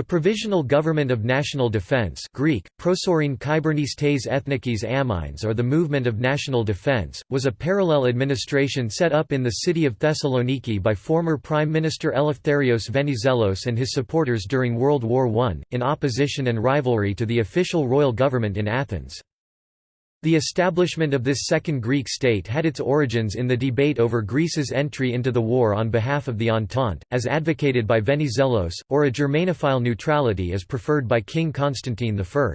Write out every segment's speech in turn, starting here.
The Provisional Government of National Defense Greek, Ethnikis Amynis or the Movement of National Defense, was a parallel administration set up in the city of Thessaloniki by former Prime Minister Eleftherios Venizelos and his supporters during World War I, in opposition and rivalry to the official royal government in Athens. The establishment of this second Greek state had its origins in the debate over Greece's entry into the war on behalf of the Entente, as advocated by Venizelos, or a Germanophile neutrality as preferred by King Constantine I.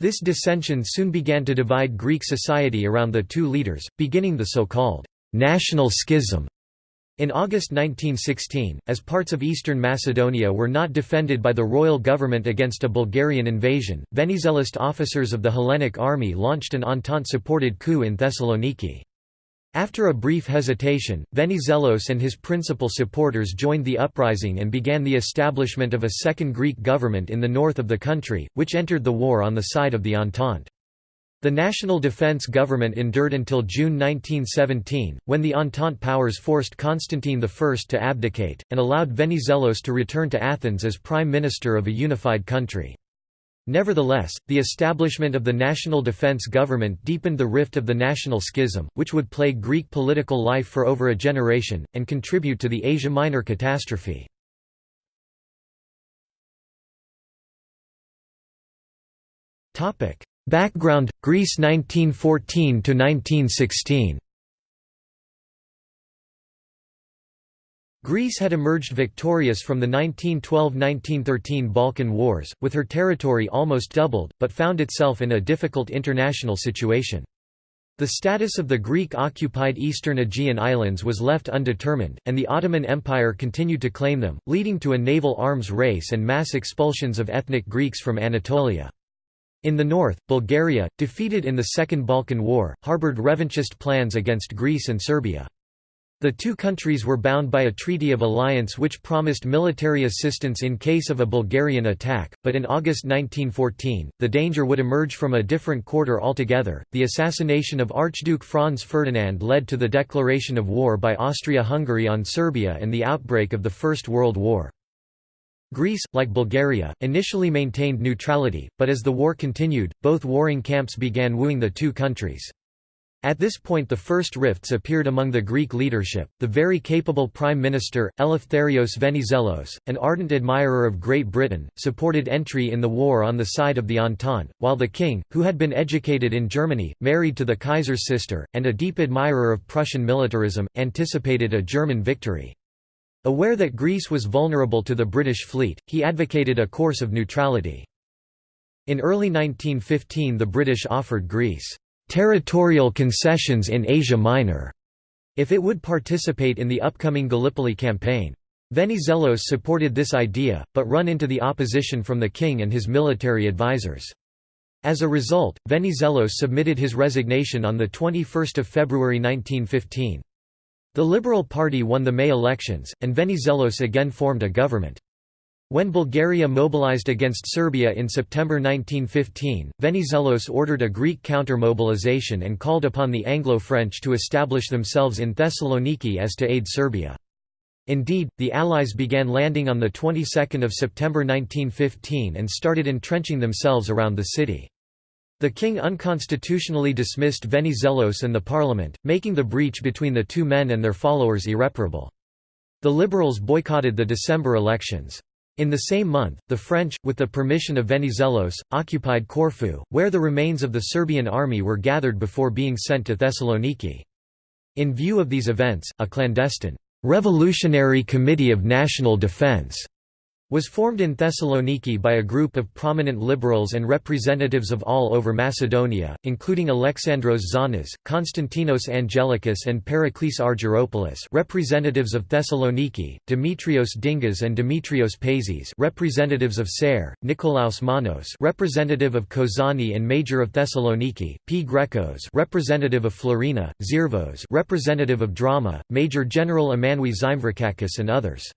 This dissension soon began to divide Greek society around the two leaders, beginning the so-called «national schism» In August 1916, as parts of eastern Macedonia were not defended by the royal government against a Bulgarian invasion, Venizelist officers of the Hellenic army launched an Entente-supported coup in Thessaloniki. After a brief hesitation, Venizelos and his principal supporters joined the uprising and began the establishment of a second Greek government in the north of the country, which entered the war on the side of the Entente. The National Defense Government endured until June 1917, when the Entente powers forced Constantine I to abdicate, and allowed Venizelos to return to Athens as Prime Minister of a unified country. Nevertheless, the establishment of the National Defense Government deepened the rift of the national schism, which would plague Greek political life for over a generation, and contribute to the Asia Minor catastrophe. Background Greece 1914 to 1916 Greece had emerged victorious from the 1912–1913 Balkan Wars, with her territory almost doubled, but found itself in a difficult international situation. The status of the Greek-occupied eastern Aegean islands was left undetermined, and the Ottoman Empire continued to claim them, leading to a naval arms race and mass expulsions of ethnic Greeks from Anatolia. In the north, Bulgaria, defeated in the Second Balkan War, harbored revanchist plans against Greece and Serbia. The two countries were bound by a treaty of alliance which promised military assistance in case of a Bulgarian attack, but in August 1914, the danger would emerge from a different quarter altogether. The assassination of Archduke Franz Ferdinand led to the declaration of war by Austria Hungary on Serbia and the outbreak of the First World War. Greece, like Bulgaria, initially maintained neutrality, but as the war continued, both warring camps began wooing the two countries. At this point the first rifts appeared among the Greek leadership. The very capable Prime Minister, Eleftherios Venizelos, an ardent admirer of Great Britain, supported entry in the war on the side of the Entente, while the king, who had been educated in Germany, married to the Kaiser's sister, and a deep admirer of Prussian militarism, anticipated a German victory. Aware that Greece was vulnerable to the British fleet, he advocated a course of neutrality. In early 1915 the British offered Greece, "...territorial concessions in Asia Minor", if it would participate in the upcoming Gallipoli campaign. Venizelos supported this idea, but run into the opposition from the king and his military advisers. As a result, Venizelos submitted his resignation on 21 February 1915. The Liberal Party won the May elections, and Venizelos again formed a government. When Bulgaria mobilized against Serbia in September 1915, Venizelos ordered a Greek counter-mobilization and called upon the Anglo-French to establish themselves in Thessaloniki as to aid Serbia. Indeed, the Allies began landing on the 22nd of September 1915 and started entrenching themselves around the city. The king unconstitutionally dismissed Venizelos and the parliament, making the breach between the two men and their followers irreparable. The liberals boycotted the December elections. In the same month, the French, with the permission of Venizelos, occupied Corfu, where the remains of the Serbian army were gathered before being sent to Thessaloniki. In view of these events, a clandestine, "'Revolutionary Committee of National Defense' was formed in Thessaloniki by a group of prominent liberals and representatives of all over Macedonia, including Alexandros Zonas, Konstantinos Angelikis and Pericles Argyropoulos representatives of Thessaloniki, Dimitrios Dingas and Dimitrios Pazis representatives of Ser, Nikolaos Manos representative of Kozani and Major of Thessaloniki, P. Grekos representative of Florina, Zirvos representative of Drama, Major General Emanouis Zymvrakakis and others.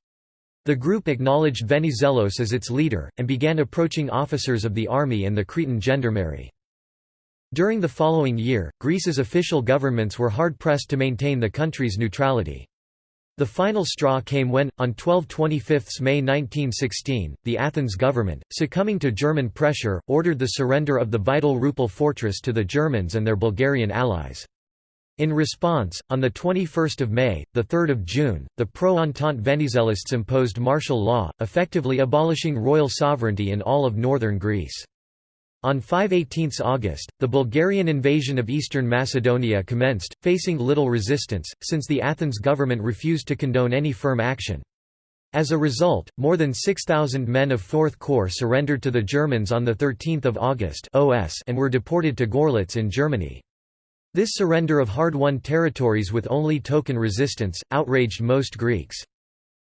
The group acknowledged Venizelos as its leader, and began approaching officers of the army and the Cretan gendarmerie. During the following year, Greece's official governments were hard-pressed to maintain the country's neutrality. The final straw came when, on 12–25 May 1916, the Athens government, succumbing to German pressure, ordered the surrender of the vital Rupel fortress to the Germans and their Bulgarian allies. In response, on 21 May, 3 June, the pro-Entente Venizelists imposed martial law, effectively abolishing royal sovereignty in all of northern Greece. On 5–18 August, the Bulgarian invasion of eastern Macedonia commenced, facing little resistance, since the Athens government refused to condone any firm action. As a result, more than 6,000 men of 4th Corps surrendered to the Germans on 13 August and were deported to Gorlitz in Germany. This surrender of hard-won territories with only token resistance, outraged most Greeks.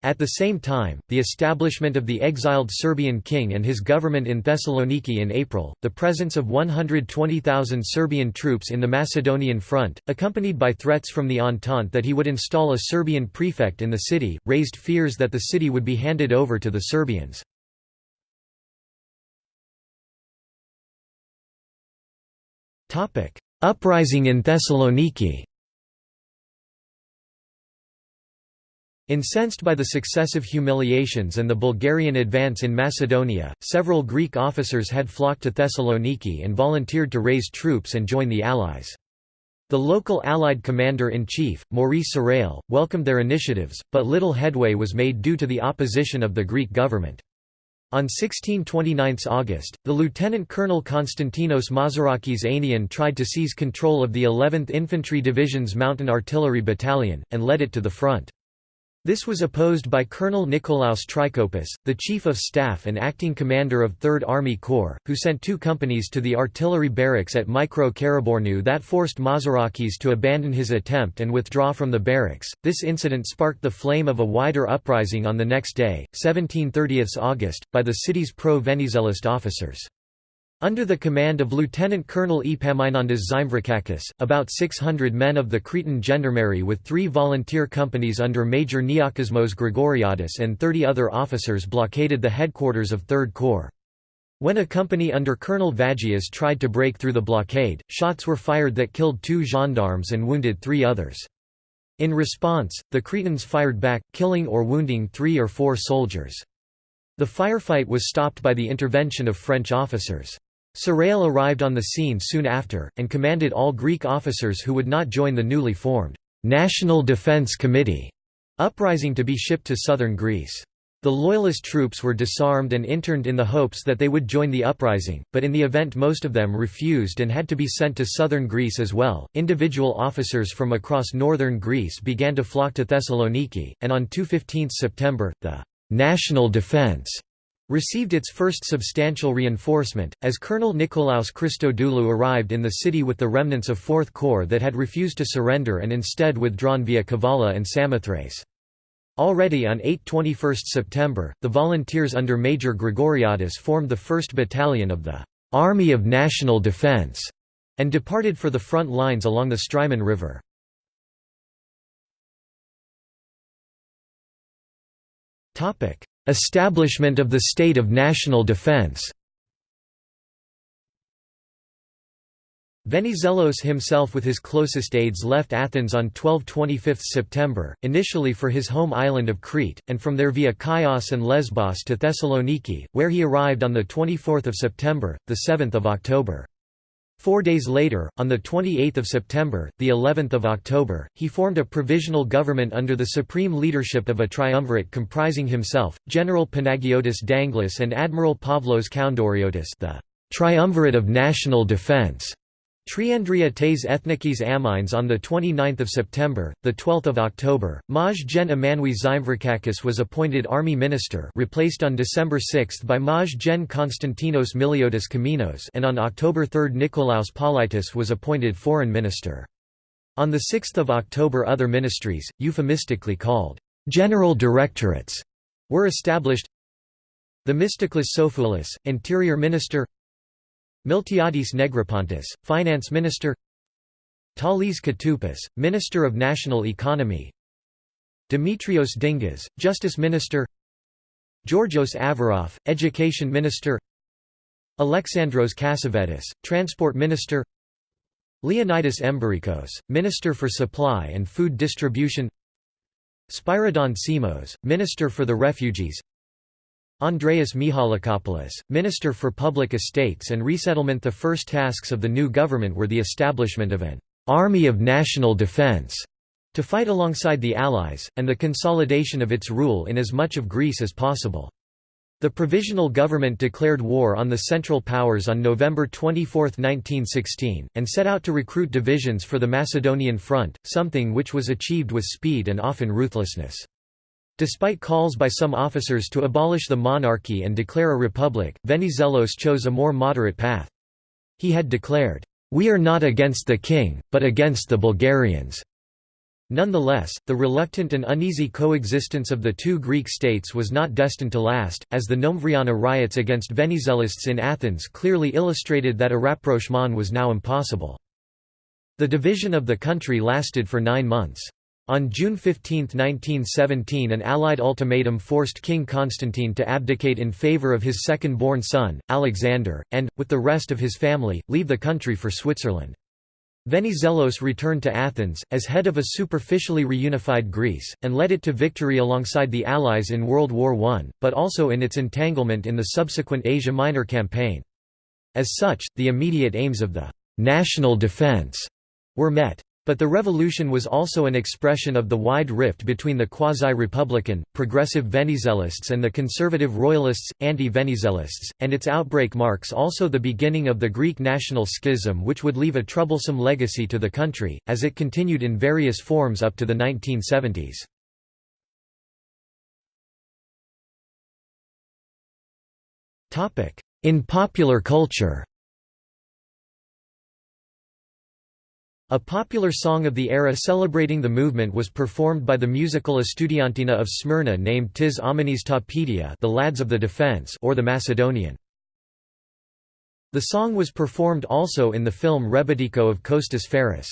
At the same time, the establishment of the exiled Serbian king and his government in Thessaloniki in April, the presence of 120,000 Serbian troops in the Macedonian front, accompanied by threats from the Entente that he would install a Serbian prefect in the city, raised fears that the city would be handed over to the Serbians. Uprising in Thessaloniki Incensed by the successive humiliations and the Bulgarian advance in Macedonia, several Greek officers had flocked to Thessaloniki and volunteered to raise troops and join the Allies. The local Allied commander-in-chief, Maurice Sarrail, welcomed their initiatives, but little headway was made due to the opposition of the Greek government. On 16–29 August, the Lieutenant Colonel Konstantinos Mazarakis Ainian tried to seize control of the 11th Infantry Division's Mountain Artillery Battalion, and led it to the front. This was opposed by Colonel Nikolaos Trikoupis, the Chief of Staff and acting commander of 3rd Army Corps, who sent two companies to the artillery barracks at Mikro Karabournou that forced Mazarakis to abandon his attempt and withdraw from the barracks. This incident sparked the flame of a wider uprising on the next day, 1730 August, by the city's pro-Venizelist officers. Under the command of Lieutenant Colonel Epaminondas Zymvrakakis, about 600 men of the Cretan gendarmerie with three volunteer companies under Major Neokosmos Grigoriadis and 30 other officers blockaded the headquarters of 3rd Corps. When a company under Colonel Vagias tried to break through the blockade, shots were fired that killed two gendarmes and wounded three others. In response, the Cretans fired back, killing or wounding three or four soldiers. The firefight was stopped by the intervention of French officers. Sarrail arrived on the scene soon after, and commanded all Greek officers who would not join the newly formed National Defence Committee uprising to be shipped to southern Greece. The loyalist troops were disarmed and interned in the hopes that they would join the uprising, but in the event most of them refused and had to be sent to southern Greece as well. Individual officers from across northern Greece began to flock to Thessaloniki, and on 2-15 September, the National Defence received its first substantial reinforcement, as Colonel Nikolaos Christodoulou arrived in the city with the remnants of 4th Corps that had refused to surrender and instead withdrawn via Kavala and Samothrace. Already on 8–21 September, the volunteers under Major Grigoriadis formed the 1st Battalion of the «Army of National Defense» and departed for the front lines along the Strymon River. Establishment of the state of national defense Venizelos himself with his closest aides left Athens on 12–25 September, initially for his home island of Crete, and from there via Chios and Lesbos to Thessaloniki, where he arrived on 24 September, 7 October. Four days later, on 28 September, the 11th of October, he formed a provisional government under the supreme leadership of a triumvirate comprising himself, General Panagiotis Danglis and Admiral Pavlos Koundouriotis the triumvirate of national defense. Triandria tes ethnikis amynis on 29 September, 12 October, Maj Gen Emmanouis Zymvrakakis was appointed army minister replaced on December 6 by Maj Gen Konstantinos Miliotis Komninos and on October 3 Nikolaos Politis was appointed foreign minister. On 6 October other ministries, euphemistically called «general directorates», were established Themistoklis Sofoulis, interior minister Miltiadis Negropontis, Finance Minister Talis Katoupis, Minister of National Economy Demetrios Dingas, Justice Minister Georgios Avarov, Education Minister Alexandros Kassavetis, Transport Minister Leonidas Embirikos, Minister for Supply and Food Distribution Spyridon Simos, Minister for the Refugees Andreas Michalakopoulos, Minister for Public Estates and Resettlement The first tasks of the new government were the establishment of an «army of national defence» to fight alongside the Allies, and the consolidation of its rule in as much of Greece as possible. The Provisional Government declared war on the Central Powers on November 24, 1916, and set out to recruit divisions for the Macedonian Front, something which was achieved with speed and often ruthlessness. Despite calls by some officers to abolish the monarchy and declare a republic, Venizelos chose a more moderate path. He had declared, "'We are not against the king, but against the Bulgarians' Nonetheless, the reluctant and uneasy coexistence of the two Greek states was not destined to last, as the Nomvriana riots against Venizelists in Athens clearly illustrated that a rapprochement was now impossible. The division of the country lasted for nine months. On June 15, 1917 an Allied ultimatum forced King Constantine to abdicate in favour of his second-born son, Alexander, and, with the rest of his family, leave the country for Switzerland. Venizelos returned to Athens, as head of a superficially reunified Greece, and led it to victory alongside the Allies in World War I, but also in its entanglement in the subsequent Asia Minor campaign. As such, the immediate aims of the «national defense» were met. But the revolution was also an expression of the wide rift between the quasi-republican, progressive Venizelists and the conservative royalists, anti-Venizelists, and its outbreak marks also the beginning of the Greek national schism which would leave a troublesome legacy to the country, as it continued in various forms up to the 1970s. In popular culture A popular song of the era celebrating the movement was performed by the musical Estudiantina of Smyrna named Tis Amynis Tapedia the Lads of the Defense or the Macedonian. The song was performed also in the film Rebetiko of Kostas Ferris.